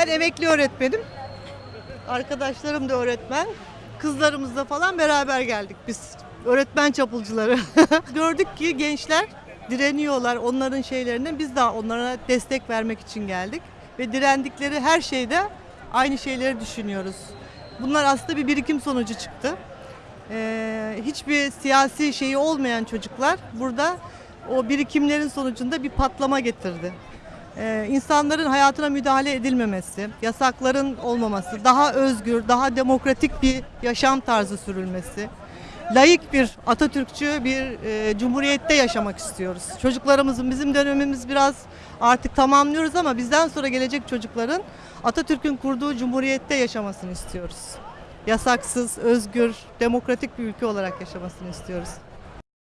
Ben emekli öğretmenim. Arkadaşlarım da öğretmen. Kızlarımızla falan beraber geldik biz. Öğretmen çapulcuları. Gördük ki gençler direniyorlar onların şeylerine. Biz de onlara destek vermek için geldik. Ve direndikleri her şeyde aynı şeyleri düşünüyoruz. Bunlar aslında bir birikim sonucu çıktı. Ee, hiçbir siyasi şeyi olmayan çocuklar burada o birikimlerin sonucunda bir patlama getirdi. Ee, insanların hayatına müdahale edilmemesi, yasakların olmaması, daha özgür, daha demokratik bir yaşam tarzı sürülmesi, layık bir Atatürkçü bir e, cumhuriyette yaşamak istiyoruz. Çocuklarımızın bizim dönemimiz biraz artık tamamlıyoruz ama bizden sonra gelecek çocukların Atatürk'ün kurduğu cumhuriyette yaşamasını istiyoruz. Yasaksız, özgür, demokratik bir ülke olarak yaşamasını istiyoruz.